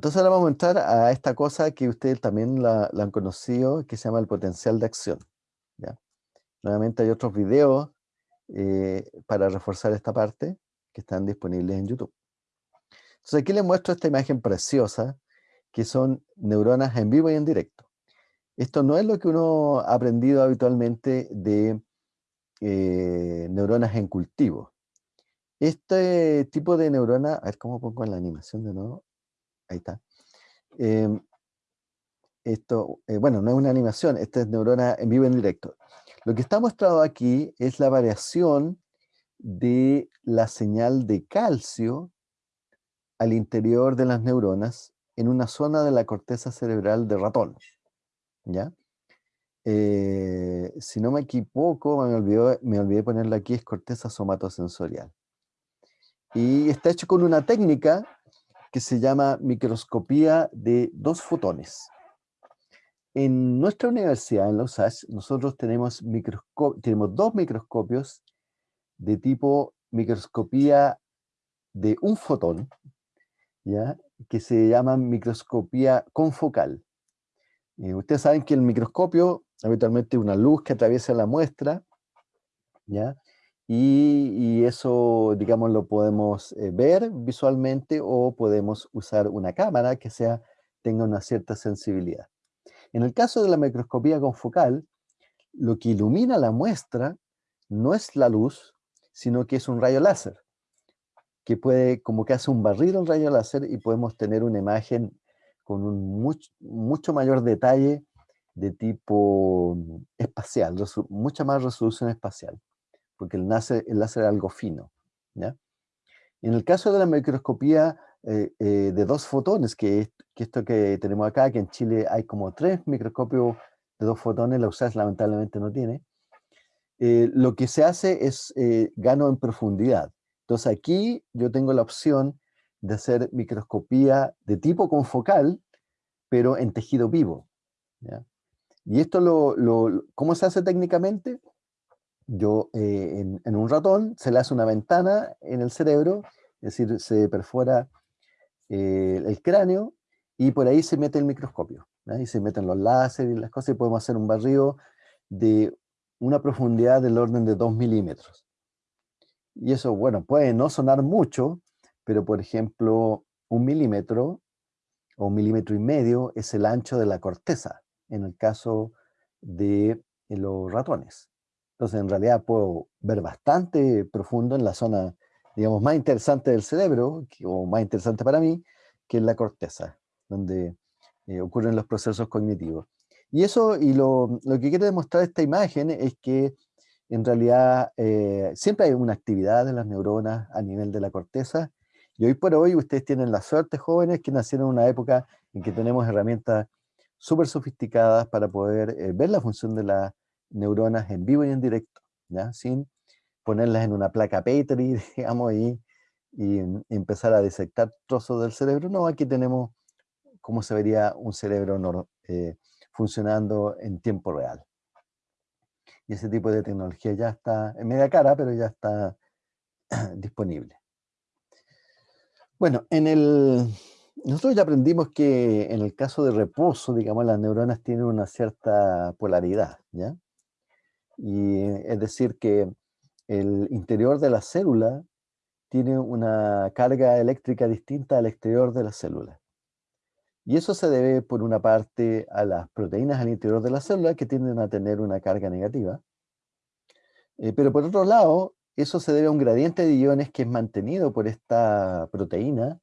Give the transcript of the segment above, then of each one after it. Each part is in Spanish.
Entonces ahora vamos a entrar a esta cosa que ustedes también la, han conocido, que se llama el potencial de acción. ¿ya? Nuevamente hay otros videos eh, para reforzar esta parte que están disponibles en YouTube. Entonces aquí les muestro esta imagen preciosa, que son neuronas en vivo y en directo. Esto no es lo que uno ha aprendido habitualmente de eh, neuronas en cultivo. Este tipo de neurona, a ver cómo pongo en la animación de nuevo, ahí está. Em, esto, eh, bueno, no es una animación, esta es neurona en vivo en directo. Lo que está mostrado aquí es la variación de la señal de calcio al interior de las neuronas en una zona de la corteza cerebral de ratón. ¿Ya? Eh, si no me equivoco, me olvidé, me olvidé ponerla aquí, es corteza somatosensorial. Y está hecho con una técnica que se llama microscopía de dos fotones. En nuestra universidad, en la USACH, nosotros tenemos, tenemos dos microscopios de tipo microscopía de un fotón, ¿ya? que se llama microscopía confocal. Eh, ustedes saben que el microscopio habitualmente es una luz que atraviesa la muestra, ¿ya? Y, eso, digamos, lo podemos eh, ver visualmente o podemos usar una cámara que sea, tenga una cierta sensibilidad. En el caso de la microscopía confocal, lo que ilumina la muestra no es la luz, sino que es un rayo láser, que puede, como que hace un barrido en rayo láser y podemos tener una imagen con un mucho, mayor detalle de tipo espacial, mucha más resolución espacial porque el láser, el láser es algo fino. ¿ya? En el caso de la microscopía eh, eh, de dos fotones, que, que, esto que tenemos acá, que en Chile hay como tres microscopios de dos fotones, la USAS lamentablemente no tiene, eh, lo que se hace es gano en profundidad. Entonces aquí yo tengo la opción de hacer microscopía de tipo confocal, pero en tejido vivo. ¿ya? Y esto, lo, lo, ¿cómo se hace técnicamente? Yo eh, en, un ratón se le hace una ventana en el cerebro, es decir, se perfora eh, el cráneo y por ahí se mete el microscopio. Y se meten los láseres y las cosas y podemos hacer un barrido de una profundidad del orden de 2 milímetros. Y eso, bueno, puede no sonar mucho, pero por ejemplo, un milímetro o un milímetro y medio es el ancho de la corteza, en el caso de los ratones. Entonces, en realidad puedo ver bastante profundo en la zona, digamos, más interesante del cerebro, o más interesante para mí, que es la corteza, donde eh, ocurren los procesos cognitivos. Y eso, y lo, lo, que quiere demostrar esta imagen es que en realidad eh, siempre hay una actividad de las neuronas a nivel de la corteza, y hoy por hoy ustedes tienen la suerte, jóvenes, que nacieron en una época en que tenemos herramientas súper sofisticadas para poder eh, ver la función de la neuronas en vivo y en directo, ¿ya? Sin ponerlas en una placa Petri, digamos, y, y empezar a disectar trozos del cerebro. No, aquí tenemos cómo se vería un cerebro eh, funcionando en tiempo real. Y ese tipo de tecnología ya está en media cara, pero ya está disponible. Bueno, en el, nosotros ya aprendimos que en el caso de reposo, digamos, las neuronas tienen una cierta polaridad, ¿ya? Y es decir que el interior de la célula tiene una carga eléctrica distinta al exterior de la célula. Y eso se debe, por una parte, a las proteínas al interior de la célula que tienden a tener una carga negativa. Eh, pero por otro lado, eso se debe a un gradiente de iones que es mantenido por esta proteína,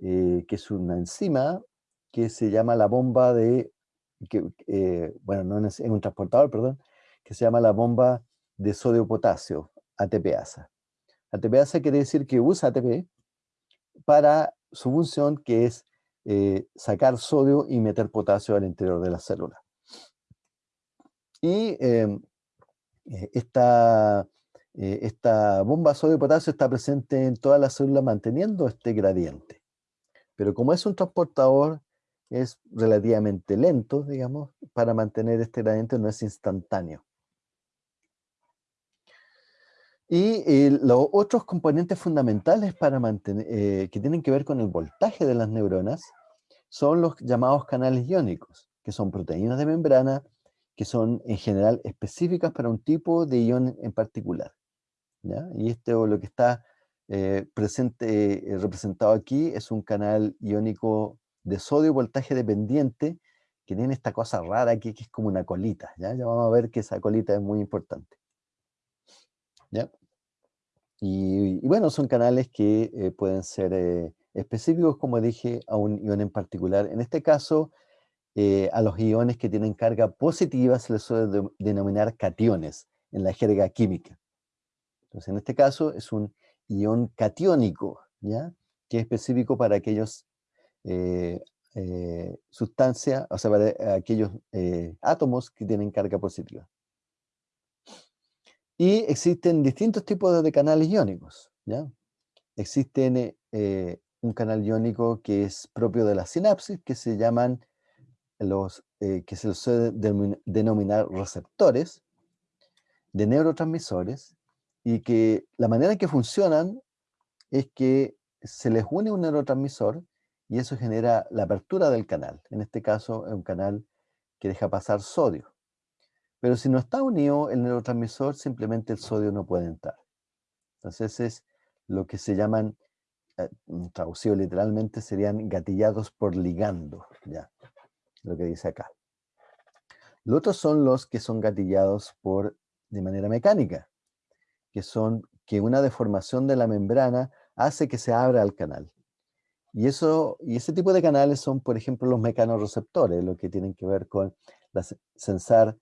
eh, que es una enzima que se llama la bomba de, eh, bueno, no es un transportador, perdón, que se llama la bomba de sodio-potasio, ATPasa. ATPasa quiere decir que usa ATP para su función que es eh, sacar sodio y meter potasio al interior de la célula. Y em, eh, esta, eh, esta bomba sodio-potasio está presente en toda la célula manteniendo este gradiente. Pero como es un transportador, es relativamente lento, digamos, para mantener este gradiente no es instantáneo. Y eh, los otros componentes fundamentales para mantener, eh, que tienen que ver con el voltaje de las neuronas son los llamados canales iónicos, que son proteínas de membrana que son en general específicas para un tipo de ion en particular. Y esto lo que está eh, presente, representado aquí es un canal iónico de sodio voltaje dependiente que tiene esta cosa rara aquí que es como una colita. Ya, ya vamos a ver que esa colita es muy importante. ¿Ya? Y, bueno, son canales que eh, pueden ser eh, específicos, como dije, a un ion en particular. En este caso, eh, a los iones que tienen carga positiva se les suele denominar cationes en la jerga química. Entonces, en este caso es un ion catiónico, ¿ya? que es específico para aquellos sustancias, o sea, para aquellos átomos que tienen carga positiva. Y existen distintos tipos de canales iónicos. ¿ya? Existen eh, un canal iónico que es propio de la sinapsis, que se llaman los, eh, que se los suele denominar receptores de neurotransmisores, y que la manera en que funcionan es que se les une un neurotransmisor y eso genera la apertura del canal. En este caso es un canal que deja pasar sodio. Pero si no está unido el neurotransmisor, simplemente el sodio no puede entrar. Entonces es lo que se llaman, eh, traducido literalmente, serían gatillados por ligando, ya, lo que dice acá. Los otros son los que son gatillados por, de manera mecánica, que son que una deformación de la membrana hace que se abra el canal. Y, eso, y ese tipo de canales son, por ejemplo, los mecanorreceptores, lo que tienen que ver con la, sensar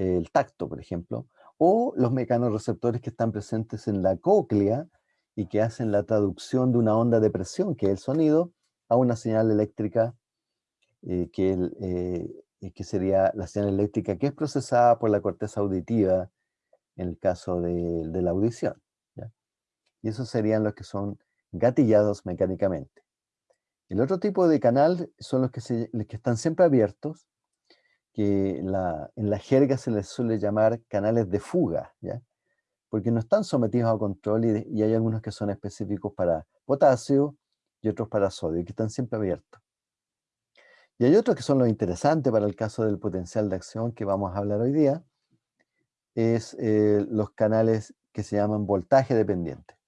el tacto, por ejemplo, o los mecanorreceptores que están presentes en la cóclea y que hacen la traducción de una onda de presión, que es el sonido, a una señal eléctrica, eh, que, eh, que, sería la señal eléctrica que es procesada por la corteza auditiva en el caso de, la audición. Y esos serían los que son gatillados mecánicamente. El otro tipo de canal son los que, que están siempre abiertos, que en la jerga se les suele llamar canales de fuga, ¿ya? porque no están sometidos a control y, hay algunos que son específicos para potasio y otros para sodio, que están siempre abiertos. Y hay otros que son los interesantes para el caso del potencial de acción que vamos a hablar hoy día, es eh, los canales que se llaman voltaje dependiente.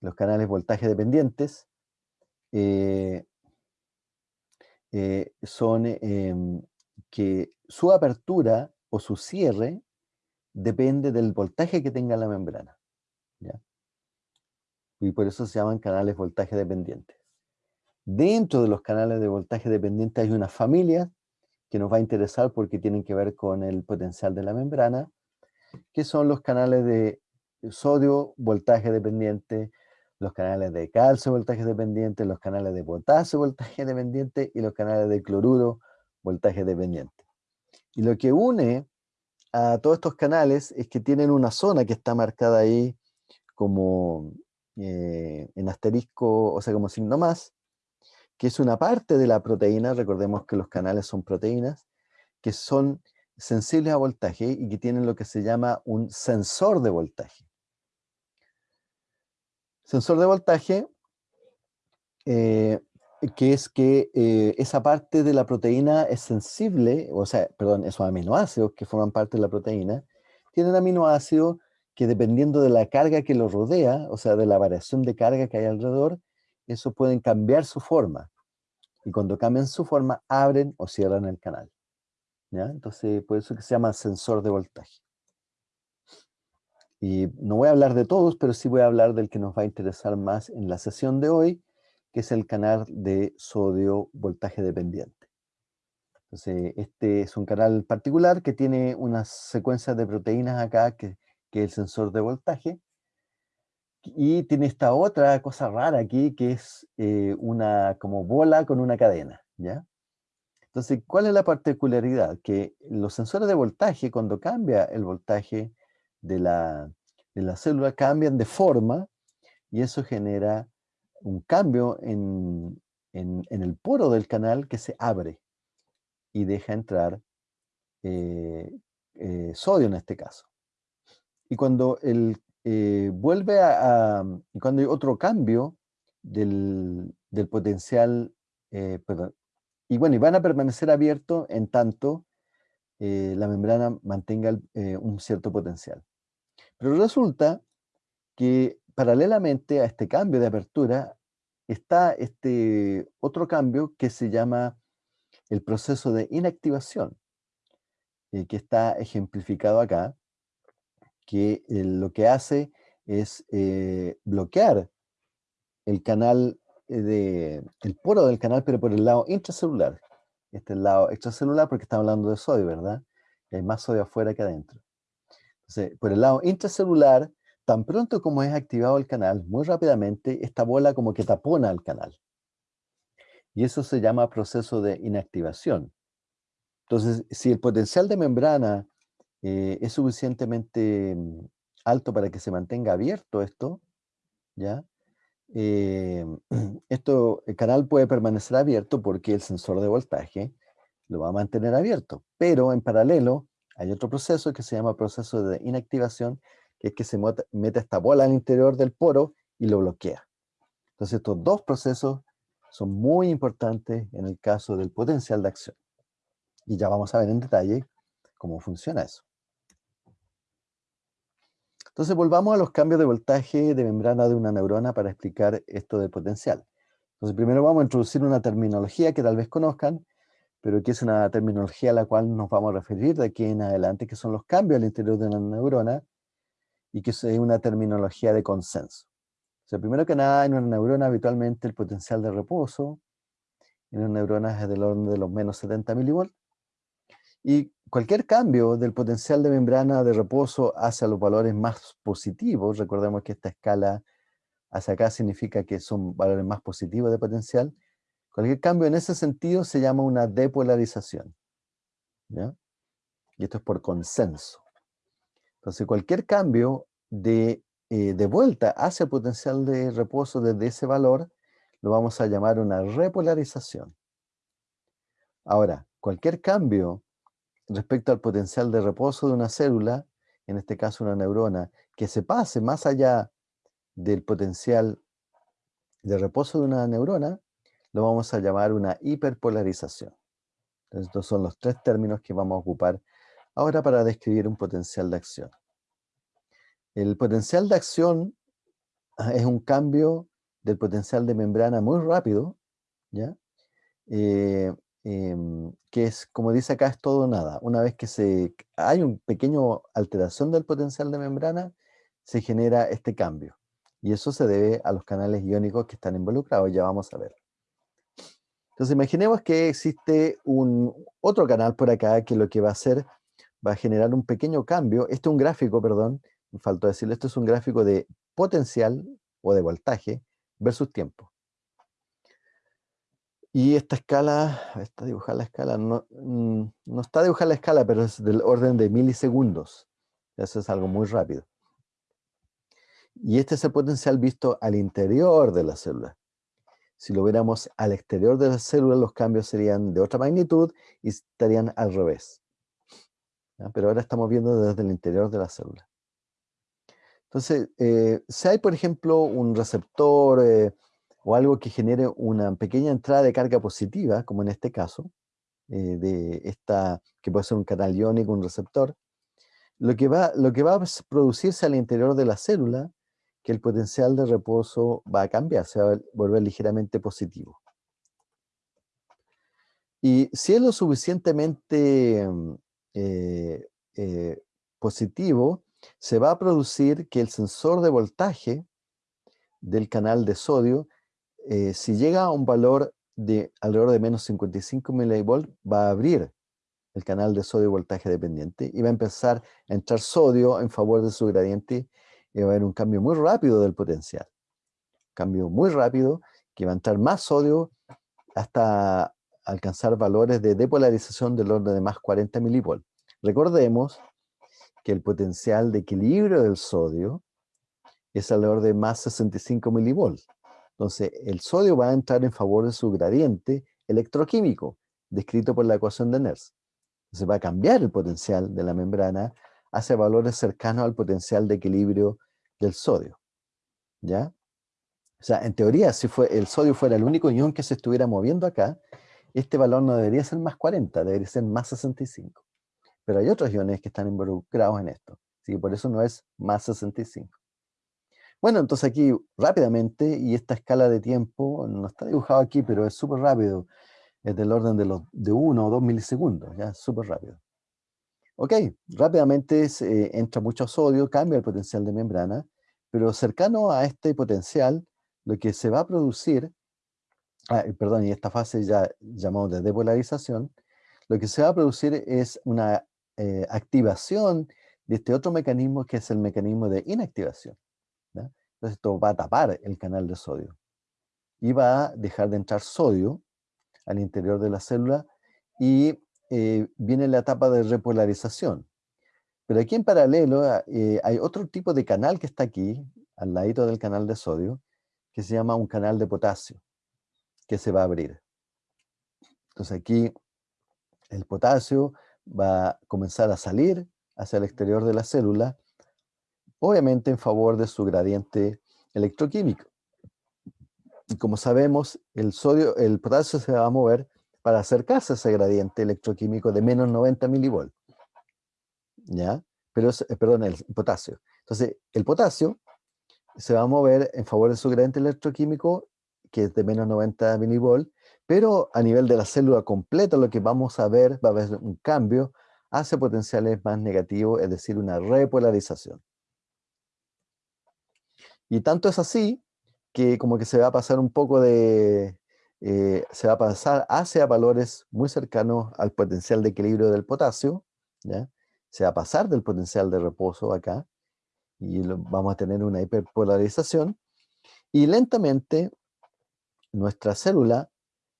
Los canales voltaje dependientes eh, eh, son em, que su apertura o su cierre depende del voltaje que tenga la membrana. Y por eso se llaman canales voltaje dependientes. Dentro de los canales de voltaje dependiente hay una familia que nos va a interesar porque tienen que ver con el potencial de la membrana, que son los canales de sodio voltaje dependiente, los canales de calcio voltaje dependiente, los canales de potasio voltaje dependiente y los canales de cloruro voltaje dependiente. Y lo que une a todos estos canales es que tienen una zona que está marcada ahí como eh, en asterisco, o sea, como signo más, que es una parte de la proteína, recordemos que los canales son proteínas, que son sensibles a voltaje y que tienen lo que se llama un sensor de voltaje. Sensor de voltaje, eh, que es que eh, esa parte de la proteína es sensible, o sea, perdón, esos aminoácidos que forman parte de la proteína, tienen aminoácidos que dependiendo de la carga que los rodea, o sea, de la variación de carga que hay alrededor, eso pueden cambiar su forma. Y cuando cambian su forma, abren o cierran el canal. ¿ya? Entonces, por eso que se llama sensor de voltaje. Y no voy a hablar de todos, pero sí voy a hablar del que nos va a interesar más en la sesión de hoy, que es el canal de sodio voltaje dependiente. Entonces, este es un canal particular que tiene unas secuencias de proteínas acá, que, que es el sensor de voltaje, y tiene esta otra cosa rara aquí, que es eh, una como bola con una cadena, ¿ya? Entonces, ¿cuál es la particularidad? Que los sensores de voltaje, cuando cambia el voltaje de la, célula cambian de forma y eso genera un cambio en, el poro del canal que se abre y deja entrar eh, eh, sodio en este caso. y cuando el, eh, vuelve a, cuando hay otro cambio del, potencial, eh, perdón, y bueno, y van a permanecer abiertos en tanto la membrana mantenga un cierto potencial. Pero resulta que paralelamente a este cambio de apertura está este otro cambio que se llama el proceso de inactivación, que está ejemplificado acá, que eh, lo que hace es eh, bloquear el canal, eh, de, el poro del canal, pero por el lado intracelular. Este es el lado extracelular porque estamos hablando de sodio, ¿verdad? hay más sodio afuera que adentro. Por el lado intracelular, tan pronto como es activado el canal, muy rápidamente, esta bola como que tapona el canal. Y eso se llama proceso de inactivación. Entonces, si el potencial de membrana eh, es suficientemente mm, alto para que se mantenga abierto esto, ¿ya? Eh, esto, el canal puede permanecer abierto porque el sensor de voltaje lo va a mantener abierto, pero en paralelo hay otro proceso que se llama proceso de inactivación, que es que se mete esta bola al interior del poro y lo bloquea. Entonces estos dos procesos son muy importantes en el caso del potencial de acción. Y ya vamos a ver en detalle cómo funciona eso. Entonces volvamos a los cambios de voltaje de membrana de una neurona para explicar esto del potencial. Entonces primero vamos a introducir una terminología que tal vez conozcan, pero que es una terminología a la cual nos vamos a referir de aquí en adelante, que son los cambios al interior de una neurona, y que es una terminología de consenso. O sea, primero que nada, en una neurona habitualmente el potencial de reposo en una neurona es del orden de los menos 70 milivolts, y cualquier cambio del potencial de membrana de reposo hacia los valores más positivos, recordemos que esta escala hacia acá significa que son valores más positivos de potencial, cualquier cambio en ese sentido se llama una depolarización. Y esto es por consenso. Entonces cualquier cambio de, eh, de vuelta hacia el potencial de reposo desde ese valor, lo vamos a llamar una repolarización. Ahora, cualquier cambio respecto al potencial de reposo de una célula, en este caso una neurona, que se pase más allá del potencial de reposo de una neurona, lo vamos a llamar una hiperpolarización. estos son los tres términos que vamos a ocupar ahora para describir un potencial de acción. El potencial de acción ah, es un cambio del potencial de membrana muy rápido, ¿ya? Eh, Em, que es, como dice acá, es todo o nada. Una vez que se, hay un pequeño alteración del potencial de membrana, se genera este cambio. Y eso se debe a los canales iónicos que están involucrados, ya vamos a ver. Entonces imaginemos que existe un otro canal por acá que lo que va a hacer, va a generar un pequeño cambio. Este es un gráfico, perdón, me faltó decirlo, esto es un gráfico de potencial o de voltaje versus tiempo. Y esta escala, está dibujada la escala, no, mm, no está dibujada la escala, pero es del orden de milisegundos. Eso es algo muy rápido. Y este es el potencial visto al interior de la célula. Si lo viéramos al exterior de la célula, los cambios serían de otra magnitud y estarían al revés. Pero ahora estamos viendo desde el interior de la célula. Entonces, eh, si hay, por ejemplo, un receptor, eh, o algo que genere una pequeña entrada de carga positiva, como en este caso, eh, de esta, que puede ser un canal iónico, un receptor, lo que, va, lo que va a producirse al interior de la célula, que el potencial de reposo va a cambiar, se va a volver ligeramente positivo. Y si es lo suficientemente mm, eh, eh, positivo, se va a producir que el sensor de voltaje del canal de sodio eh, si llega a un valor de alrededor de menos 55 mV, va a abrir el canal de sodio voltaje dependiente y va a empezar a entrar sodio en favor de su gradiente y va a haber un cambio muy rápido del potencial. Cambio muy rápido que va a entrar más sodio hasta alcanzar valores de depolarización del orden de más 40 mV. Recordemos que el potencial de equilibrio del sodio es alrededor de más 65 mV. Entonces, el sodio va a entrar en favor de su gradiente electroquímico, descrito por la ecuación de Nernst. Entonces va a cambiar el potencial de la membrana hacia valores cercanos al potencial de equilibrio del sodio. ¿Ya? O sea, en teoría, si fue, el sodio fuera el único ion que se estuviera moviendo acá, este valor no debería ser más 40, debería ser más 65. Pero hay otros iones que están involucrados en esto. Así que por eso no es más 65. Bueno, entonces aquí rápidamente, y esta escala de tiempo no está dibujado aquí, pero es súper rápido. Es del orden de, los, de 1 o 2 milisegundos, ya, súper rápido. Ok, rápidamente se, entra mucho sodio, cambia el potencial de membrana, pero cercano a este potencial, lo que se va a producir, ah, perdón, y esta fase ya llamamos de depolarización, lo que se va a producir es una eh, activación de este otro mecanismo que es el mecanismo de inactivación. Entonces esto va a tapar el canal de sodio y va a dejar de entrar sodio al interior de la célula y eh, viene la etapa de repolarización. Pero aquí en paralelo ah, eh, hay otro tipo de canal que está aquí, al ladito del canal de sodio, que se llama un canal de potasio, que se va a abrir. Entonces aquí el potasio va a comenzar a salir hacia el exterior de la célula, obviamente en favor de su gradiente electroquímico. Y como sabemos, el, sodio, el potasio se va a mover para acercarse a ese gradiente electroquímico de menos 90 milivolts. ¿Ya? Pero, eh, perdón, el potasio. Entonces, el potasio se va a mover en favor de su gradiente electroquímico, que es de menos 90 milivolts, pero a nivel de la célula completa lo que vamos a ver, va a haber un cambio hacia potenciales más negativos, es decir, una repolarización. Y tanto es así que como que se va a pasar un poco de, eh, se va a pasar hacia valores muy cercanos al potencial de equilibrio del potasio, se va a pasar del potencial de reposo acá, y vamos a tener una hiperpolarización, y lentamente nuestra célula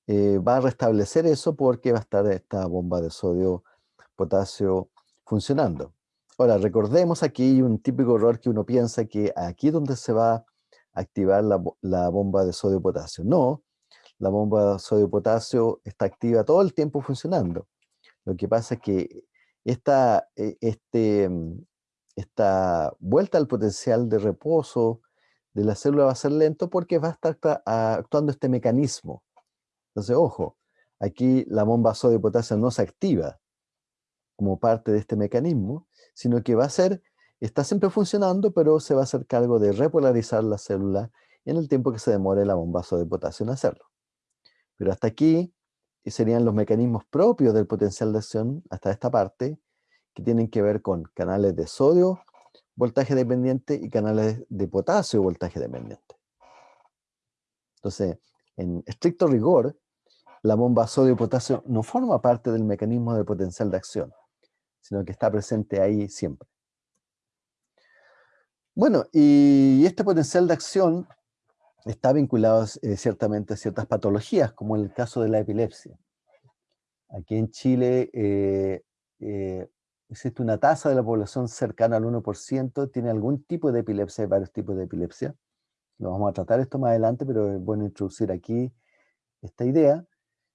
eh, va a restablecer eso porque va a estar esta bomba de sodio potasio funcionando. Ahora, recordemos aquí un típico error que uno piensa que aquí donde se va a activar la, bomba de sodio potasio. No, la bomba de sodio potasio está activa todo el tiempo funcionando. Lo que pasa es que esta, e, este, mm, esta vuelta al potencial de reposo de la célula va a ser lento porque va a estar actuando este mecanismo. Entonces, ojo, aquí la bomba sodio potasio no se activa como parte de este mecanismo, sino que va a ser, está siempre funcionando, pero se va a hacer cargo de repolarizar la célula en el tiempo que se demore la bomba sodio potasio en hacerlo. Pero hasta aquí serían los mecanismos propios del potencial de acción, hasta esta parte, que tienen que ver con canales de sodio, voltaje dependiente, y canales de potasio, voltaje dependiente. Entonces, en estricto rigor, la bomba sodio-potasio no forma parte del mecanismo de potencial de acción, sino que está presente ahí siempre. Bueno, y este potencial de acción está vinculado eh, ciertamente a ciertas patologías, como el caso de la epilepsia. Aquí en Chile eh, eh, existe una tasa de la población cercana al 1%, tiene algún tipo de epilepsia, hay varios tipos de epilepsia. Lo vamos a tratar esto más adelante, pero es bueno introducir aquí esta idea,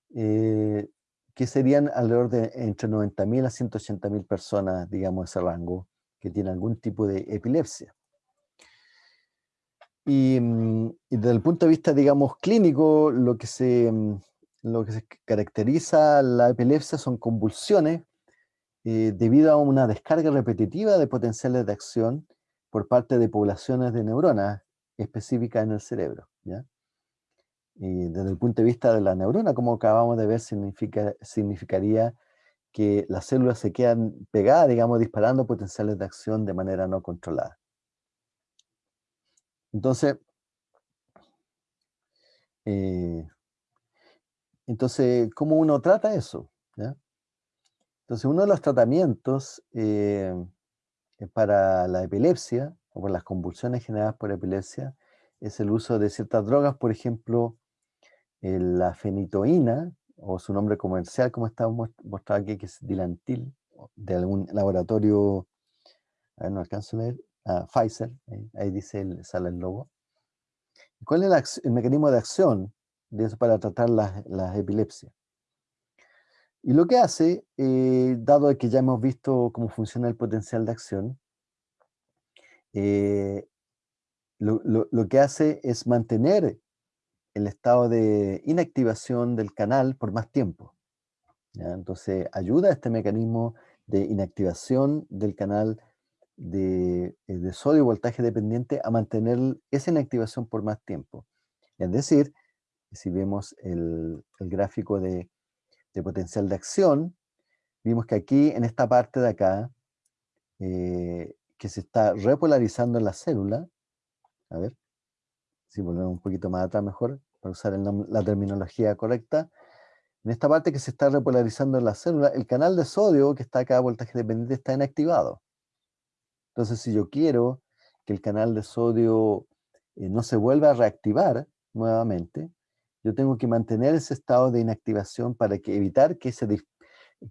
que serían alrededor de entre 90.000 a 180.000 personas, digamos, ese rango, que tienen algún tipo de epilepsia. Mm, y, desde el punto de vista, digamos, clínico, lo que, se, mm, lo que se caracteriza la epilepsia son convulsiones eh, debido a una descarga repetitiva de potenciales de acción por parte de poblaciones de neuronas específicas en el cerebro. ¿ya? Y desde el punto de vista de la neurona, como acabamos de ver, significa, significaría que las células se quedan pegadas, digamos, disparando potenciales de acción de manera no controlada. Entonces, eh, entonces, ¿cómo uno trata eso? Entonces, uno de los tratamientos eh, para la epilepsia, o por las convulsiones generadas por epilepsia, es el uso de ciertas drogas, por ejemplo, la fenitoína, o su nombre comercial, como está mostrado aquí, que es Dilantil, de algún laboratorio, a ver, no alcanzo a ver, Pfizer, ahí, dice, el, sale el logo. ¿Cuál es el mecanismo de acción de eso para tratar las, epilepsias? Y lo que hace, eh, dado que ya hemos visto cómo funciona el potencial de acción, eh, lo, que hace es mantener el estado de inactivación del canal por más tiempo. Entonces ayuda a este mecanismo de inactivación del canal de, eh, de sodio voltaje dependiente a mantener esa inactivación por más tiempo. Es decir, si vemos el, gráfico de, potencial de acción, vimos que aquí, en esta parte de acá, eh, que se está repolarizando en la célula, a ver, si volvemos un poquito más atrás mejor, para usar la terminología correcta, en esta parte que se está repolarizando en la célula, el canal de sodio que está acá, voltaje dependiente, está inactivado. Entonces, si yo quiero que el canal de sodio eh, no se vuelva a reactivar nuevamente, yo tengo que mantener ese estado de inactivación para evitar que,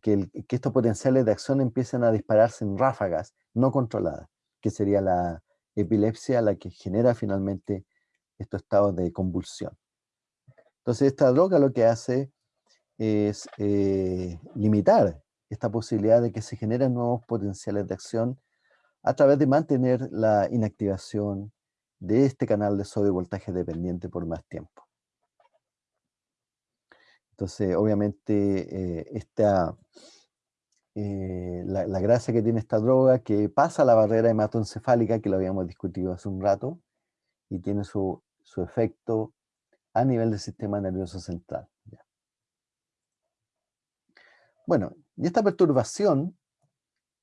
que, estos potenciales de acción empiecen a dispararse en ráfagas no controladas, que sería la epilepsia la que genera finalmente estos estados de convulsión. Entonces esta droga lo que hace es eh, limitar esta posibilidad de que se generen nuevos potenciales de acción a través de mantener la inactivación de este canal de sodio voltaje dependiente por más tiempo. Entonces, obviamente, eh, esta, eh, la, gracia que tiene esta droga, que pasa la barrera hematoencefálica, que lo habíamos discutido hace un rato, y tiene su, efecto a nivel del sistema nervioso central. Bueno, y esta perturbación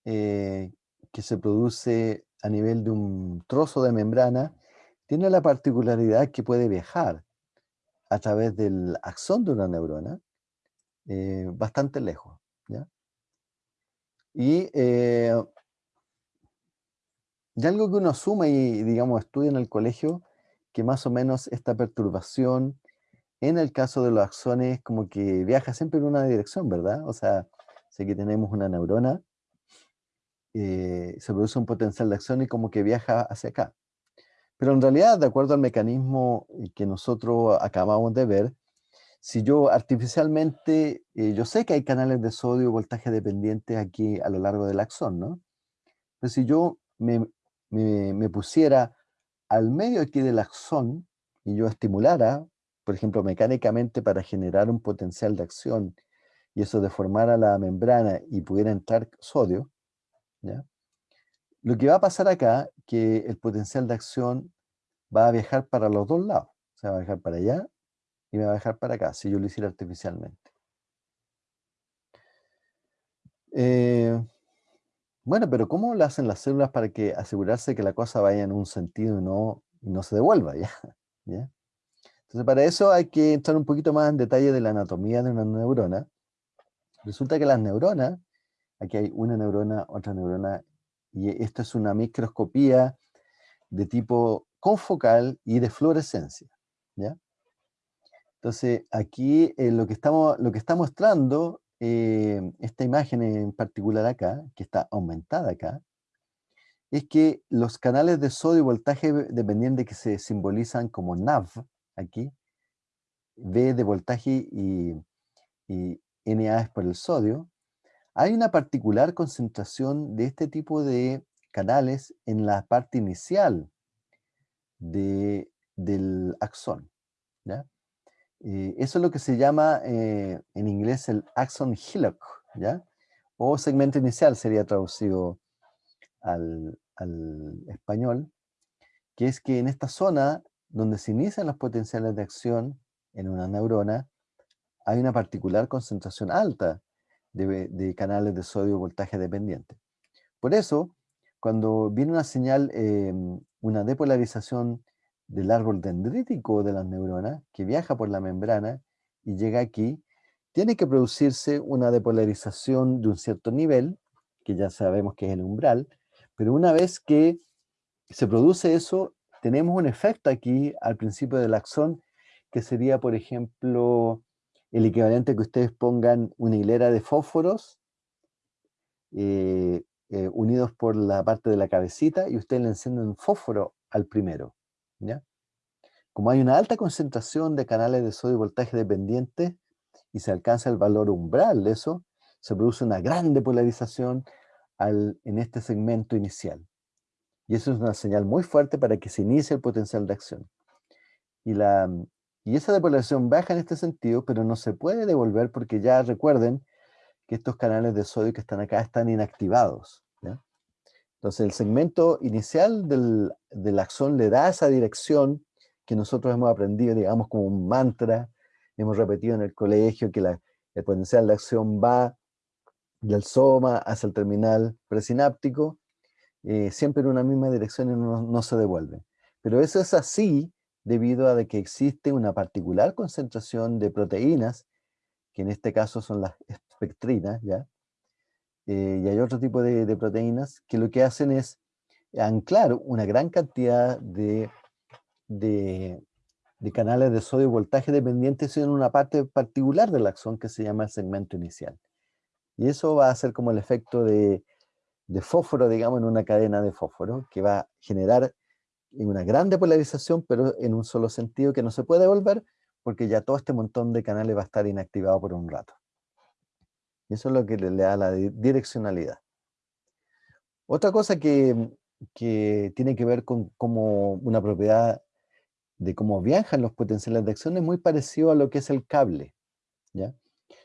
eh, que se produce a nivel de un trozo de membrana, tiene la particularidad que puede viajar a través del axón de una neurona eh, bastante lejos. Y, eh, algo que uno asume y, digamos, estudia en el colegio, que más o menos esta perturbación, en el caso de los axones, como que viaja siempre en una dirección, ¿verdad? O sea, sé que tenemos una neurona, eh, se produce un potencial de acción y como que viaja hacia acá. Pero en realidad, de acuerdo al mecanismo eh, que nosotros acabamos de ver, si yo artificialmente, eh, yo sé que hay canales de sodio voltaje dependientes aquí a lo largo del axón, ¿no? Pero si yo me, me, pusiera al medio aquí del axón y yo estimulara, por ejemplo, mecánicamente para generar un potencial de acción y eso deformara la membrana y pudiera entrar sodio, Lo que va a pasar acá, que el potencial de acción va a viajar para los dos lados. O sea, va a viajar para allá y me va a viajar para acá, si yo lo hiciera artificialmente. Eh, bueno, pero ¿cómo lo hacen las células para que asegurarse que la cosa vaya en un sentido y no, no se devuelva? ¿ya? ¿ya? Entonces, para eso hay que entrar un poquito más en detalle de la anatomía de una neurona. Resulta que las neuronas, aquí hay una neurona, otra neurona y esto es una microscopía de tipo confocal y de fluorescencia. ¿ya? Entonces, aquí eh, lo, que estamos, lo que está mostrando, eh, esta imagen en particular acá, que está aumentada acá, es que los canales de sodio y voltaje dependiente que se simbolizan como NAV, aquí, V de voltaje y, y NA es por el sodio, hay una particular concentración de este tipo de canales en la parte inicial de, del axón. ¿ya? Eh, eso es lo que se llama eh, en inglés el axon hillock, ¿ya? o segmento inicial sería traducido al, al español, que es que en esta zona donde se inician los potenciales de acción en una neurona, hay una particular concentración alta de, canales de sodio voltaje dependiente. Por eso, cuando viene una señal, em, una depolarización del árbol dendrítico de las neuronas, que viaja por la membrana y llega aquí, tiene que producirse una depolarización de un cierto nivel, que ya sabemos que es el umbral, pero una vez que se produce eso, tenemos un efecto aquí al principio del axón, que sería, por ejemplo, el equivalente que ustedes pongan una hilera de fósforos eh, eh, unidos por la parte de la cabecita y ustedes le encienden fósforo al primero. ¿ya? Como hay una alta concentración de canales de sodio y voltaje dependientes y se alcanza el valor umbral de eso, se produce una gran depolarización al, en este segmento inicial. Y eso es una señal muy fuerte para que se inicie el potencial de acción. Y, la, y esa depolarización baja en este sentido, pero no se puede devolver porque ya recuerden que estos canales de sodio que están acá están inactivados. Entonces el segmento inicial del, del axón le da esa dirección que nosotros hemos aprendido, digamos, como un mantra, hemos repetido en el colegio que la, el potencial de acción va del soma hacia el terminal presináptico, eh, siempre en una misma dirección y no, no, se devuelve. Pero eso es así debido a que existe una particular concentración de proteínas, que en este caso son las espectrinas, ¿ya? Eh, y hay otro tipo de, proteínas que lo que hacen es anclar una gran cantidad de, de, de canales de sodio voltaje dependientes en una parte particular del axón que se llama el segmento inicial. Y eso va a ser como el efecto de, de fósforo, digamos, en una cadena de fósforo, que va a generar una gran depolarización, pero en un solo sentido que no se puede volver, porque ya todo este montón de canales va a estar inactivado por un rato. Y eso es lo que le, da la direccionalidad. Otra cosa que, que tiene que ver con como una propiedad de cómo viajan los potenciales de acción es muy parecido a lo que es el cable. ¿ya?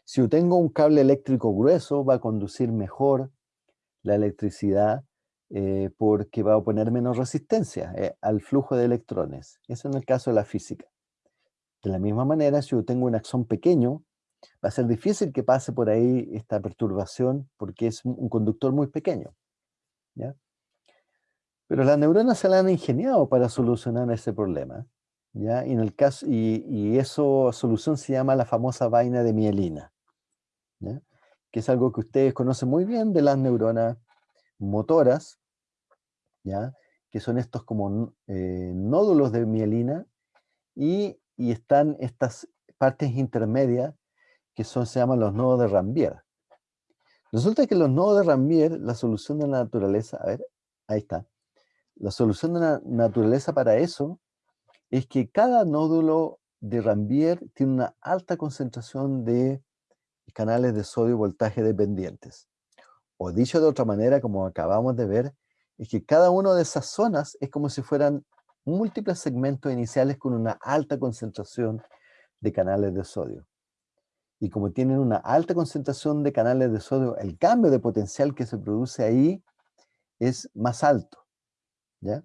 Si yo tengo un cable eléctrico grueso, va a conducir mejor la electricidad eh, porque va a poner menos resistencia eh, al flujo de electrones. Eso en el caso de la física. De la misma manera, si yo tengo un axón pequeño, va a ser difícil que pase por ahí esta perturbación porque es un conductor muy pequeño. ¿ya? Pero las neuronas se la han ingeniado para solucionar ese problema. ¿ya? Y, en el caso, y eso solución se llama la famosa vaina de mielina, ¿ya? que es algo que ustedes conocen muy bien de las neuronas motoras, ¿ya? que son estos como eh, nódulos de mielina, y, y, están estas partes intermedias que son, se llaman los nodos de Rambier. Resulta que los nodos de Rambier, la solución de la naturaleza, a ver, ahí está, la solución de la naturaleza para eso es que cada nódulo de Rambier tiene una alta concentración de canales de sodio voltaje dependientes. O dicho de otra manera, como acabamos de ver, es que cada una de esas zonas es como si fueran múltiples segmentos iniciales con una alta concentración de canales de sodio. Y como tienen una alta concentración de canales de sodio, el cambio de potencial que se produce ahí es más alto. ¿ya?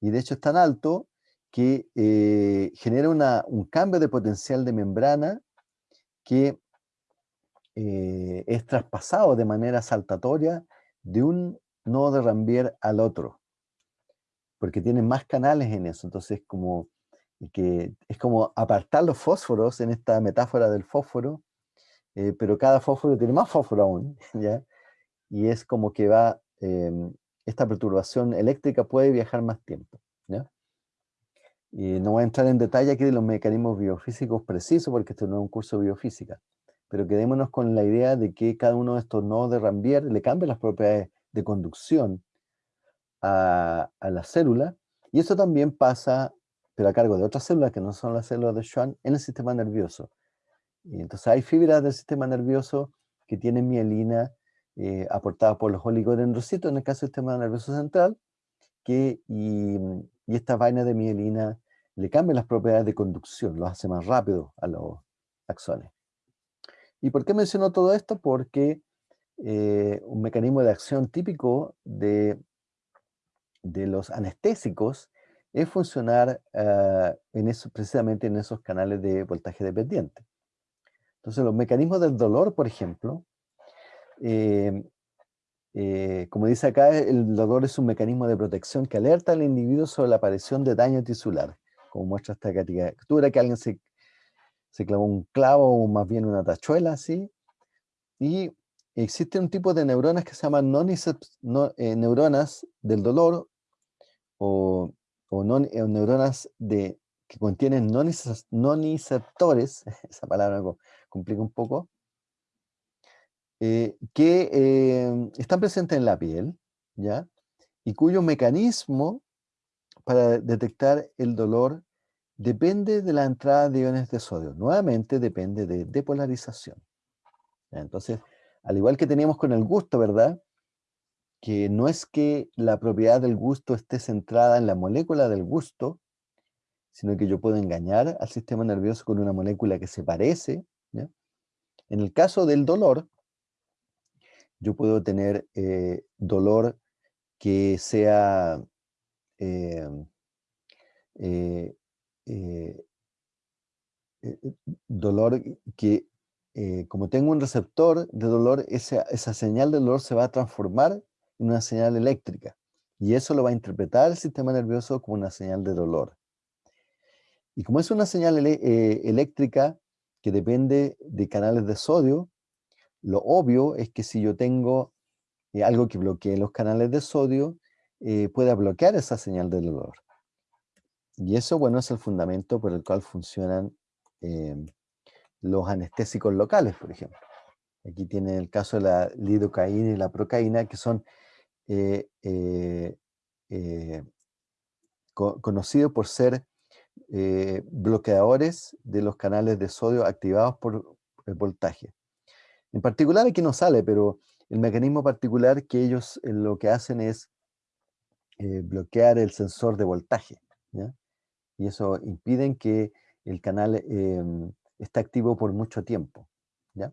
Y de hecho es tan alto que eh, genera una, un cambio de potencial de membrana que eh, es traspasado de manera saltatoria de un nodo de Rambier al otro, porque tiene más canales en eso, entonces como, que, es como apartar los fósforos en esta metáfora del fósforo, eh, pero cada fósforo tiene más fósforo aún, ¿ya? y es como que va, em, esta perturbación eléctrica puede viajar más tiempo. Y no voy a entrar en detalle aquí de los mecanismos biofísicos precisos, porque esto no es un curso de biofísica, pero quedémonos con la idea de que cada uno de estos nodos de Rambier le cambia las propiedades de conducción a, la célula, y eso también pasa, pero a cargo de otras células que no son las células de Schwann, en el sistema nervioso. Y entonces hay fibras del sistema nervioso que tienen mielina eh, aportada por los oligodendrocitos, en el caso del sistema nervioso central, que, y, y esta vaina de mielina le cambia las propiedades de conducción, lo hace más rápido a los axones. ¿Y por qué menciono todo esto? Porque eh, un mecanismo de acción típico de, de los anestésicos es funcionar uh, en eso, precisamente en esos canales de voltaje dependiente. Entonces los mecanismos del dolor, por ejemplo, eh, eh, como dice acá, el dolor es un mecanismo de protección que alerta al individuo sobre la aparición de daño tisular como muestra esta caricatura, que alguien se, se clavó un clavo o más bien una tachuela así, y existe un tipo de neuronas que se llaman eh, neuronas del dolor o, o, eh, neuronas de, que contienen noniceptores, esa palabra complica un poco, eh, que están presentes en la piel, ¿ya? Y cuyo mecanismo para detectar el dolor Depende de la entrada de iones de sodio. Nuevamente depende de depolarización. Entonces, al igual que teníamos con el gusto, ¿verdad? Que no es que la propiedad del gusto esté centrada en la molécula del gusto, sino que yo puedo engañar al sistema nervioso con una molécula que se parece. En el caso del dolor, yo puedo tener eh, dolor que sea eh, eh, dolor que como tengo un receptor de dolor, esa, señal de dolor se va a transformar en una señal eléctrica. Y eso lo va a interpretar el sistema nervioso como una señal de dolor. Y como es una señal eh, eléctrica que depende de canales de sodio, lo obvio es que si yo tengo eh, algo que bloquee los canales de sodio, eh, pueda bloquear esa señal de dolor. Y eso, bueno, es el fundamento por el cual funcionan em, los anestésicos locales, por ejemplo. Aquí tiene el caso de la lidocaína y la procaína, que son conocidos por ser eh, bloqueadores de los canales de sodio activados por el voltaje. En particular aquí no sale, pero el mecanismo particular que ellos eh, lo que hacen es eh, bloquear el sensor de voltaje. Y eso impide que el canal em, esté activo por mucho tiempo. ¿ya?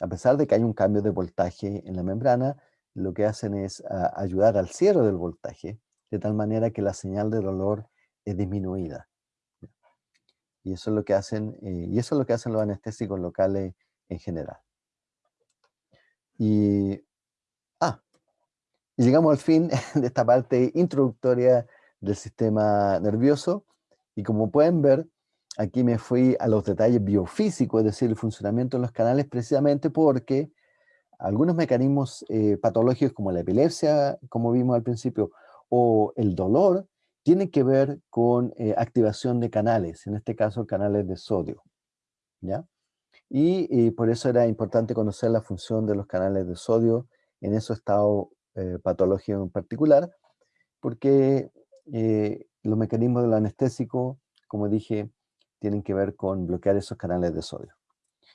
A pesar de que hay un cambio de voltaje en la membrana, lo que hacen es ayudar al cierre del voltaje, de tal manera que la señal de dolor es disminuida. Y eso es lo que hacen, eh, y eso es lo que hacen los anestésicos locales en general. Y, ah, y llegamos al fin de esta parte introductoria del sistema nervioso. Y como pueden ver, aquí me fui a los detalles biofísicos, es decir, el funcionamiento de los canales, precisamente porque algunos mecanismos eh, patológicos como la epilepsia, como vimos al principio, o el dolor, tiene que ver con eh, activación de canales, en este caso canales de sodio. ¿ya? Y, por eso era importante conocer la función de los canales de sodio en esos estados eh, patológicos en particular, porque eh, los mecanismos del anestésico, como dije, tienen que ver con bloquear esos canales de sodio.